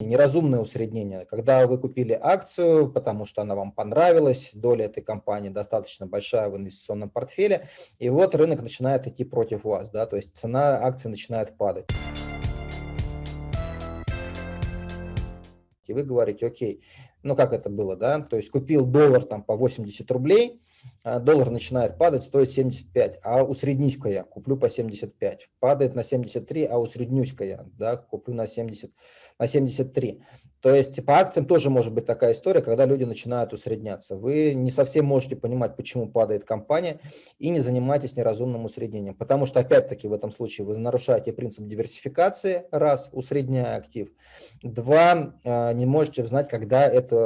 неразумное усреднение. Когда вы купили акцию, потому что она вам понравилась, доля этой компании достаточно большая в инвестиционном портфеле, и вот рынок начинает идти против вас, да, то есть цена акции начинает падать. И вы говорите, окей, ну как это было, да, то есть купил доллар там по 80 рублей, а, доллар начинает падать, стоит 75, а усреднись-ка я, куплю по 75. Падает на 73, а усреднюсь-ка я, да, куплю на, 70, на 73. То есть по акциям тоже может быть такая история, когда люди начинают усредняться. Вы не совсем можете понимать, почему падает компания, и не занимайтесь неразумным усреднением. Потому что, опять-таки, в этом случае вы нарушаете принцип диверсификации, раз, усредняя актив. Два, а, не можете знать, когда это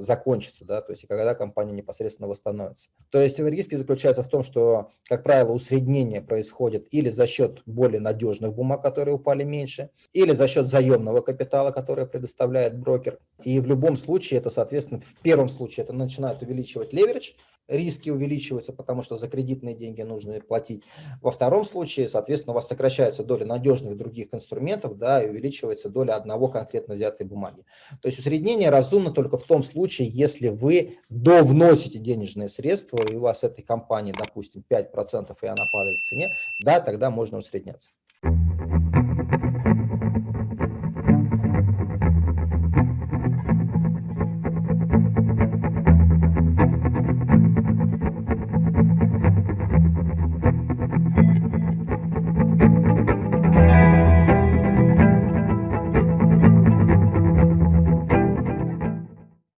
закончится, да, то есть когда компания непосредственно восстановится. То есть риски заключаются в том, что, как правило, усреднение происходит или за счет более надежных бумаг, которые упали меньше, или за счет заемного капитала, который предоставляет брокер. И в любом случае это, соответственно, в первом случае это начинает увеличивать леверидж, риски увеличиваются, потому что за кредитные деньги нужно платить. Во втором случае, соответственно, у вас сокращается доля надежных других инструментов, да, и увеличивается доля одного конкретно взятой бумаги. То есть усреднение разумно только в том случае, если вы довносите денежные средства, и у вас этой компании, допустим, 5%, и она падает в цене, да, тогда можно усредняться.